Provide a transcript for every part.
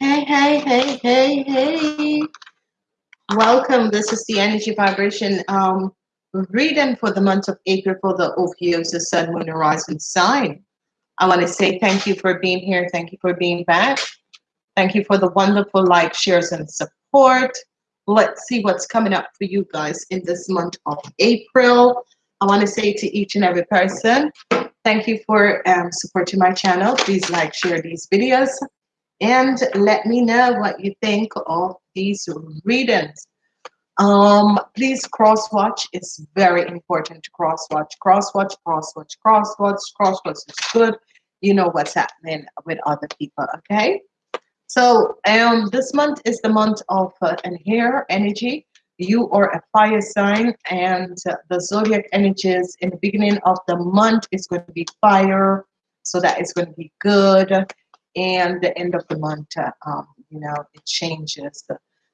Hey, hey, hey, hey, hey. Welcome. This is the energy vibration um, reading for the month of April for the Ophiuchus Sun, Moon, Rising sign. I want to say thank you for being here. Thank you for being back. Thank you for the wonderful like, shares, and support. Let's see what's coming up for you guys in this month of April. I want to say to each and every person, thank you for um, supporting my channel. Please like, share these videos, and let me know what you think of these readings. Um, please cross watch. It's very important to cross watch, cross watch, cross watch, cross watch, cross watch is good. You know what's happening with other people, okay? So um, this month is the month of uh, and here energy. You are a fire sign, and the zodiac energies in the beginning of the month is going to be fire, so that is going to be good. And the end of the month, uh, um, you know, it changes.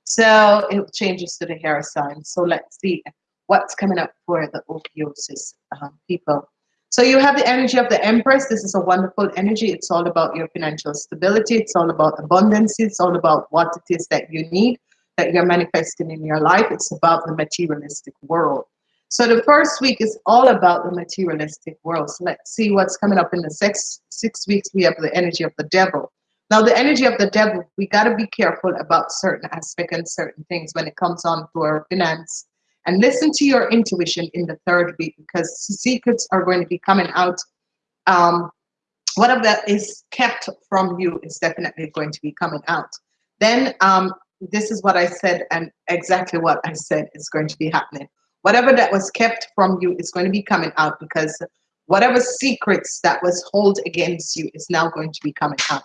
So it changes to the hair sign. So let's see what's coming up for the Ophiuchus um, people. So you have the energy of the Empress. This is a wonderful energy. It's all about your financial stability. It's all about abundance. It's all about what it is that you need, that you're manifesting in your life. It's about the materialistic world. So the first week is all about the materialistic world. So let's see what's coming up in the six six weeks. We have the energy of the devil. Now the energy of the devil, we got to be careful about certain aspects and certain things when it comes on to our finance and listen to your intuition in the third week because secrets are going to be coming out. Um, whatever that is kept from you is definitely going to be coming out. Then um, this is what I said and exactly what I said is going to be happening. Whatever that was kept from you is going to be coming out because whatever secrets that was held against you is now going to be coming out.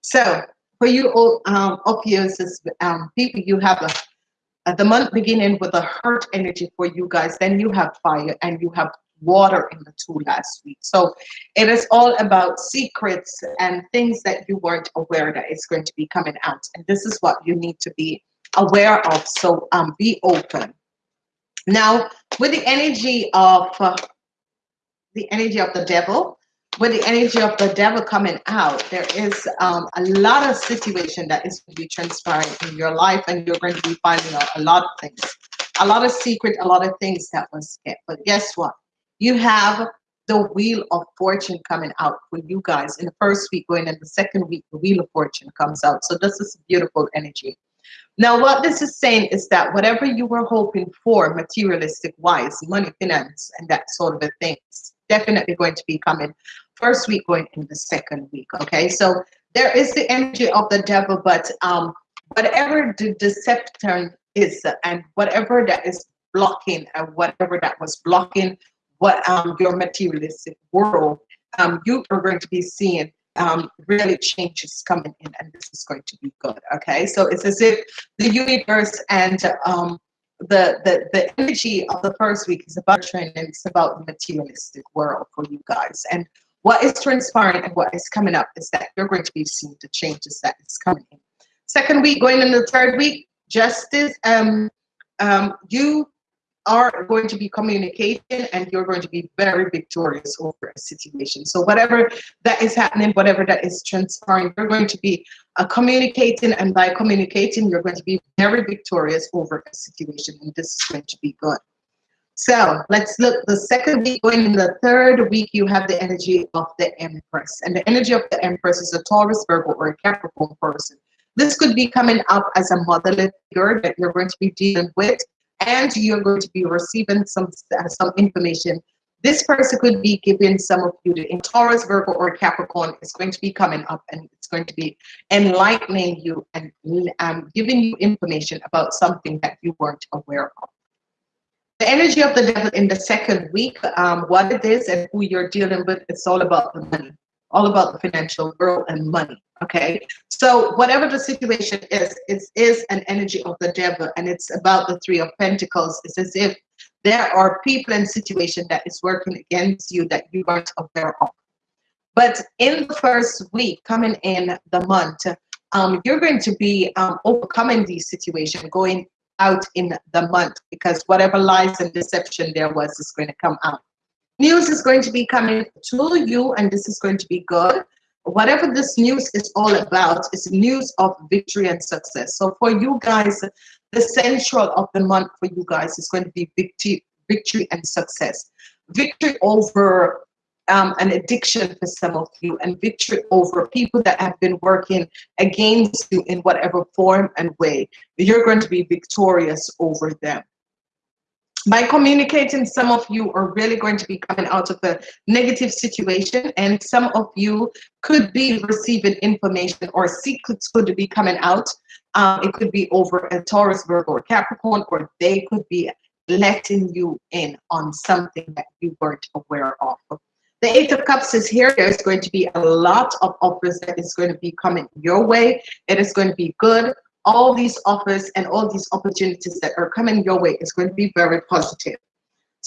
So for you all um, um, people, you have a uh, the month beginning with a hurt energy for you guys then you have fire and you have water in the two last week. So it is all about secrets and things that you weren't aware that is going to be coming out. And this is what you need to be aware of. So um be open. Now with the energy of uh, the energy of the devil with the energy of the devil coming out, there is um, a lot of situation that is going to be transpiring in your life, and you're going to be finding out a lot of things, a lot of secret, a lot of things that was kept. But guess what? You have the wheel of fortune coming out for you guys in the first week, going in the second week, the wheel of fortune comes out. So this is beautiful energy. Now, what this is saying is that whatever you were hoping for, materialistic wise, money, finance, and that sort of a thing, definitely going to be coming first week going in the second week okay so there is the energy of the devil but um whatever the deception is and whatever that is blocking and whatever that was blocking what um your materialistic world um you are going to be seeing um, really changes coming in and this is going to be good okay so it's as if the universe and um, the, the the energy of the first week is about training it's about the materialistic world for you guys and what is transpiring and what is coming up is that you're going to be seeing the changes that is coming in. Second week, going in the third week, justice, um, um, you are going to be communicating and you're going to be very victorious over a situation. So whatever that is happening, whatever that is transpiring, you're going to be uh, communicating and by communicating, you're going to be very victorious over a situation and this is going to be good. So let's look the second week going in the third week, you have the energy of the Empress. And the energy of the Empress is a Taurus, Virgo, or a Capricorn person. This could be coming up as a motherly figure that you're going to be dealing with, and you're going to be receiving some, some information. This person could be giving some of you in Taurus, Virgo, or Capricorn. Is going to be coming up and it's going to be enlightening you and um, giving you information about something that you weren't aware of. The energy of the devil in the second week, um, what it is and who you're dealing with, it's all about the money, all about the financial world and money. Okay, so whatever the situation is, it is an energy of the devil, and it's about the three of pentacles. It's as if there are people and situation that is working against you that you aren't aware of. But in the first week, coming in the month, um, you're going to be um, overcoming these situations, going out in the month because whatever lies and deception there was is going to come out. News is going to be coming to you, and this is going to be good. Whatever this news is all about is news of victory and success. So for you guys, the central of the month for you guys is going to be victory, victory and success. Victory over um, an addiction for some of you and victory over people that have been working against you in whatever form and way. You're going to be victorious over them. By communicating, some of you are really going to be coming out of a negative situation and some of you could be receiving information or secrets could be coming out. Um, it could be over a Taurus, Virgo, or Capricorn, or they could be letting you in on something that you weren't aware of. The Eight of Cups is here. There's going to be a lot of offers that is going to be coming your way. It is going to be good. All these offers and all these opportunities that are coming your way is going to be very positive.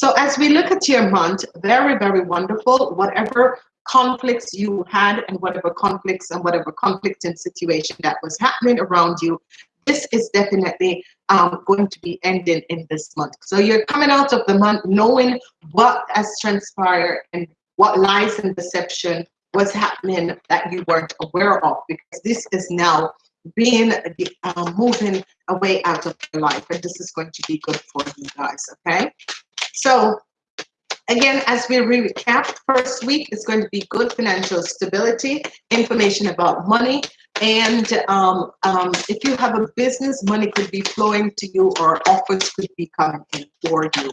So as we look at your month, very, very wonderful. Whatever conflicts you had and whatever conflicts and whatever conflicting situation that was happening around you, this is definitely um, going to be ending in this month. So you're coming out of the month knowing what has transpired and what lies and deception was happening that you weren't aware of because this is now being uh, moving away out of your life and this is going to be good for you guys okay? So again as we recap first week is going to be good financial stability information about money and um, um, if you have a business money could be flowing to you or offers could be coming in for you.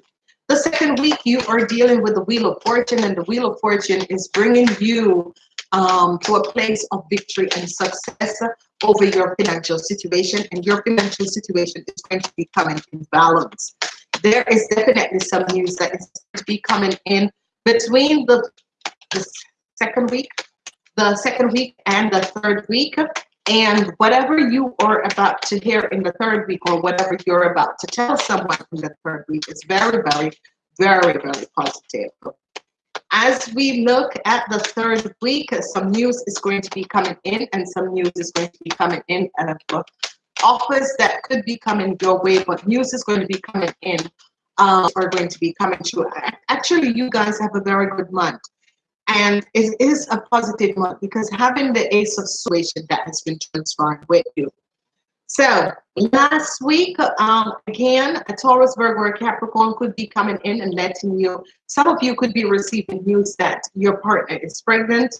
The second week, you are dealing with the Wheel of Fortune, and the Wheel of Fortune is bringing you um, to a place of victory and success over your financial situation, and your financial situation is going to be coming in balance. There is definitely some news that is going to be coming in between the, the second week, the second week and the third week. And whatever you are about to hear in the third week or whatever you're about to tell someone in the third week is very, very, very, very positive. As we look at the third week, some news is going to be coming in and some news is going to be coming in and offers that could be coming your way, but news is going to be coming in um, are going to be coming true. Actually, you guys have a very good month. And it is a positive month because having the ace of situation that has been transferred with you. So last week, um, again, a Taurus, Virgo, or Capricorn could be coming in and letting you, some of you could be receiving news that your partner is pregnant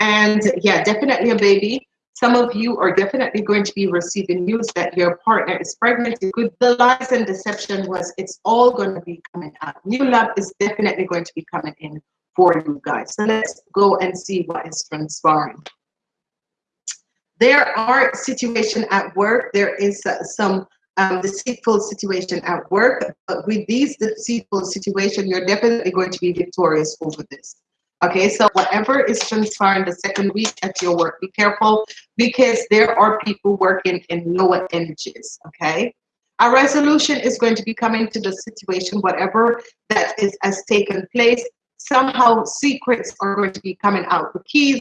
and yeah, definitely a baby. Some of you are definitely going to be receiving news that your partner is pregnant. Good, the lies and deception was it's all going to be coming out. New love is definitely going to be coming in for you guys. So let's go and see what is transpiring. There are situation at work. There is uh, some um, deceitful situation at work. But with these deceitful situation, you're definitely going to be victorious over this. Okay, so whatever is transpiring the second week at your work, be careful because there are people working in lower energies. Okay, a resolution is going to be coming to the situation, whatever that is has taken place somehow secrets are going to be coming out. The keys,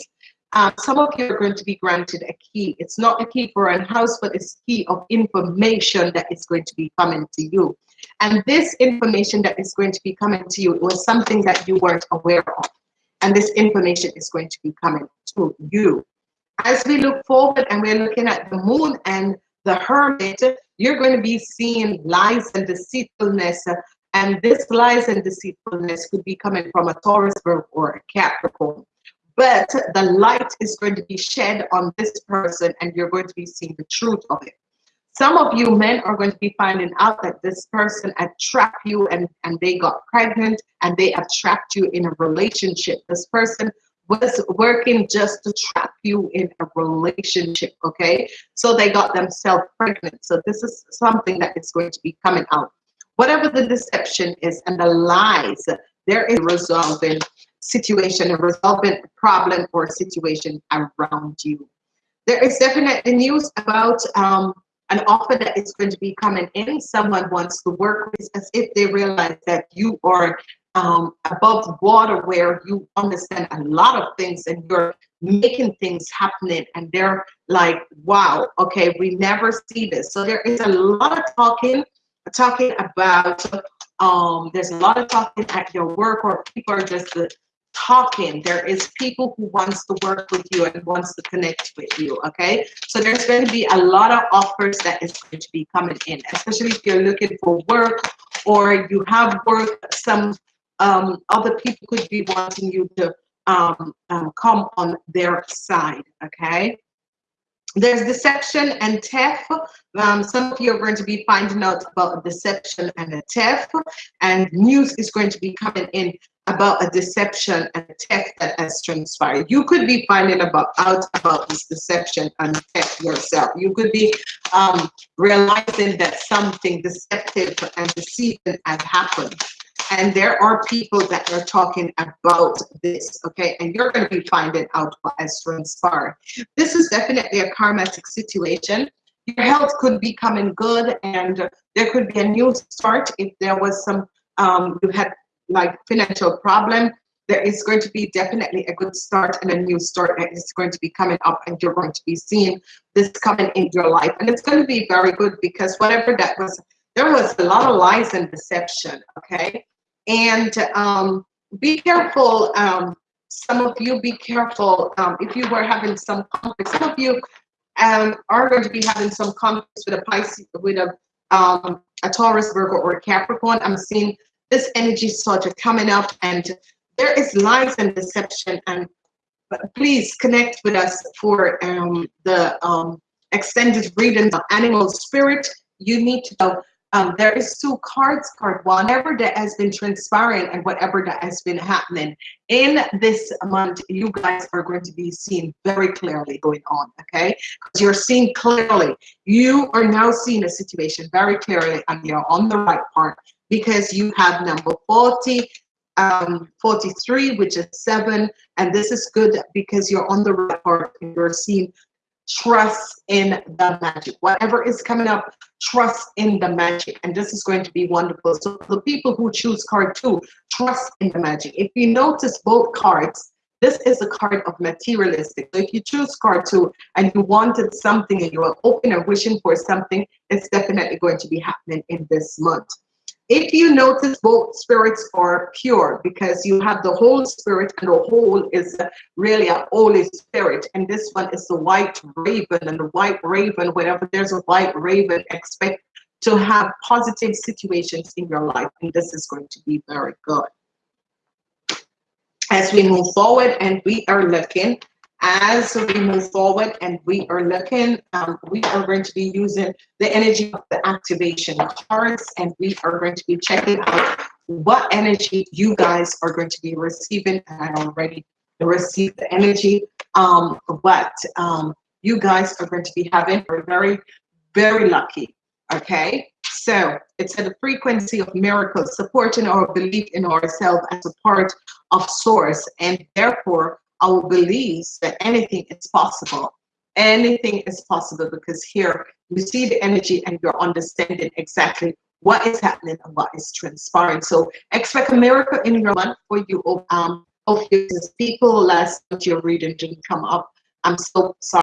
uh, some of you are going to be granted a key. It's not a key for a house, but it's key of information that is going to be coming to you. And this information that is going to be coming to you was something that you weren't aware of. And this information is going to be coming to you. As we look forward and we're looking at the moon and the hermit, you're going to be seeing lies and deceitfulness and this lies and deceitfulness could be coming from a Taurus or a Capricorn. But the light is going to be shed on this person and you're going to be seeing the truth of it. Some of you men are going to be finding out that this person attract you and, and they got pregnant and they attract you in a relationship. This person was working just to trap you in a relationship, okay? So they got themselves pregnant. So this is something that is going to be coming out whatever the deception is and the lies, there is resolving situation, a resolving problem or situation around you. There is definitely news about um, an offer that is going to be coming in. Someone wants to work with as if they realize that you are um, above water where you understand a lot of things and you're making things happening and they're like, wow, okay, we never see this. So there is a lot of talking talking about um, there's a lot of talking at your work or people are just uh, talking. There is people who wants to work with you and wants to connect with you, okay? So there's going to be a lot of offers that is going to be coming in, especially if you're looking for work or you have work, some um, other people could be wanting you to um, um, come on their side, okay? There's deception and theft. Um, some of you are going to be finding out about deception and a theft, and news is going to be coming in about a deception and theft that has transpired. You could be finding about out about this deception and theft yourself. You could be um, realizing that something deceptive and deceiving has happened and there are people that are talking about this okay and you're going to be finding out what has transpired this is definitely a karmatic situation your health could be coming good and there could be a new start if there was some um, you had like financial problem there is going to be definitely a good start and a new start that is going to be coming up and you're going to be seeing this coming in your life and it's going to be very good because whatever that was there was a lot of lies and deception okay and um, be careful. Um, some of you be careful um, if you were having some conflict. Some of you um, are going to be having some conflicts with a Pisces, with a um, a Taurus, Virgo, or Capricorn. I'm seeing this energy of coming up, and there is lies and deception. And please connect with us for um, the um, extended reading of animal spirit. You need to know um, there is two cards card whatever that has been transpiring and whatever that has been happening in this month you guys are going to be seeing very clearly going on okay because you're seeing clearly you are now seeing a situation very clearly and you're on the right part because you have number 40 um 43 which is seven and this is good because you're on the right part you're seeing trust in the magic. Whatever is coming up, trust in the magic. And this is going to be wonderful. So the people who choose card two, trust in the magic. If you notice both cards, this is a card of materialistic. So if you choose card two and you wanted something and you are open and wishing for something, it's definitely going to be happening in this month. If you notice both spirits are pure because you have the whole spirit and the whole is really a holy spirit. And this one is the white raven and the white raven, whenever there's a white raven, expect to have positive situations in your life. And this is going to be very good. As we move forward and we are looking as we move forward and we are looking, um, we are going to be using the energy of the activation cards and we are going to be checking out what energy you guys are going to be receiving. And I already received the energy, um, but um, you guys are going to be having are very, very lucky. Okay, so it's at the frequency of miracles, supporting our belief in ourselves as a part of source, and therefore our beliefs that anything is possible. Anything is possible because here you see the energy and you're understanding exactly what is happening and what is transpiring. So expect a miracle in your life for you. Um, of people last your reading didn't come up. I'm so sorry.